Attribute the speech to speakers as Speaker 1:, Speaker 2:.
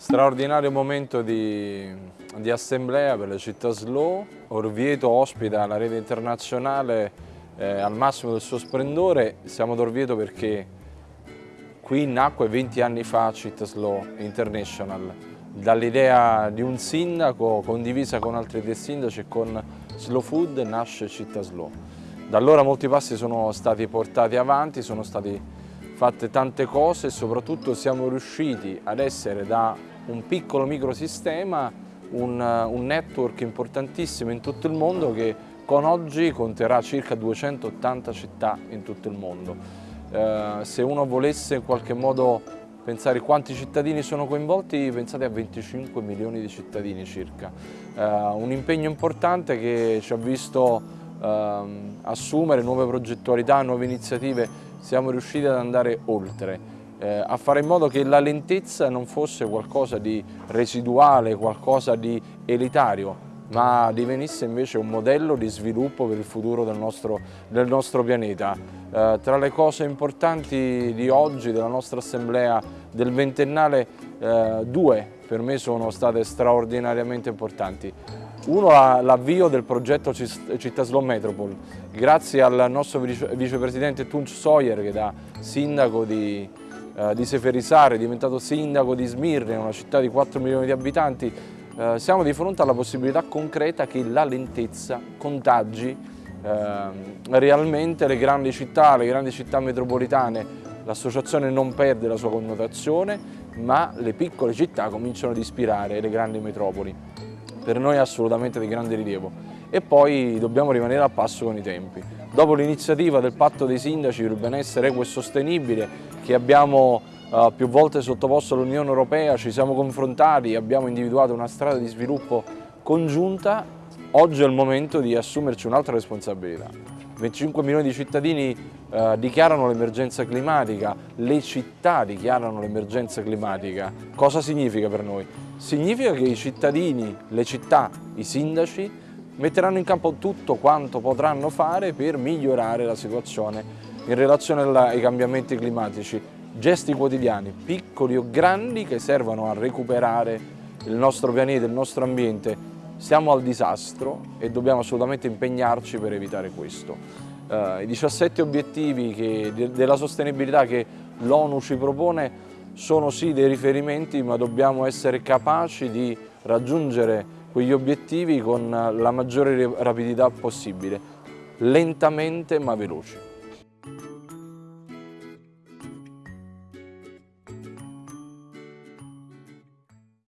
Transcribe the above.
Speaker 1: Straordinario momento di, di, assemblea per la città Slow. Orvieto ospita la rete internazionale eh, al massimo del suo splendore. Siamo ad Orvieto perché qui nacque 20 anni fa Città Slow International, dall'idea di un sindaco condivisa con altri due sindaci e con Slow Food nasce Città Slow. Da allora molti passi sono stati portati avanti, sono stati fatte tante cose e soprattutto siamo riusciti ad essere da un piccolo microsistema un, un network importantissimo in tutto il mondo che con oggi conterà circa 280 città in tutto il mondo. Eh, se uno volesse in qualche modo pensare quanti cittadini sono coinvolti, pensate a 25 milioni di cittadini circa. Eh, un impegno importante che ci ha visto eh, assumere nuove progettualità, nuove iniziative siamo riusciti ad andare oltre, eh, a fare in modo che la lentezza non fosse qualcosa di residuale, qualcosa di elitario, ma divenisse invece un modello di sviluppo per il futuro del nostro, del nostro pianeta. Eh, tra le cose importanti di oggi, della nostra assemblea del ventennale, eh, due per me sono state straordinariamente importanti. Uno l'avvio del progetto Città Slow Metropol, grazie al nostro vicepresidente Tunç Sawyer che da sindaco di, eh, di Seferisare è diventato sindaco di Smirne, una città di 4 milioni di abitanti, eh, siamo di fronte alla possibilità concreta che la lentezza contagi eh, realmente le grandi città, le grandi città metropolitane. L'associazione non perde la sua connotazione, ma le piccole città cominciano ad ispirare le grandi metropoli per noi è assolutamente di grande rilievo e poi dobbiamo rimanere a passo con i tempi. Dopo l'iniziativa del patto dei sindaci per il benessere equo e sostenibile che abbiamo uh, più volte sottoposto all'Unione Europea, ci siamo confrontati, abbiamo individuato una strada di sviluppo congiunta, oggi è il momento di assumerci un'altra responsabilità. 25 milioni di cittadini uh, dichiarano l'emergenza climatica, le città dichiarano l'emergenza climatica. Cosa significa per noi? Significa che i cittadini, le città, i sindaci metteranno in campo tutto quanto potranno fare per migliorare la situazione in relazione ai cambiamenti climatici. Gesti quotidiani, piccoli o grandi, che servono a recuperare il nostro pianeta, il nostro ambiente. Siamo al disastro e dobbiamo assolutamente impegnarci per evitare questo. Uh, I 17 obiettivi che, de, della sostenibilità che l'ONU ci propone sono sì dei riferimenti ma dobbiamo essere capaci di raggiungere quegli obiettivi con la maggiore rapidità possibile, lentamente ma veloci.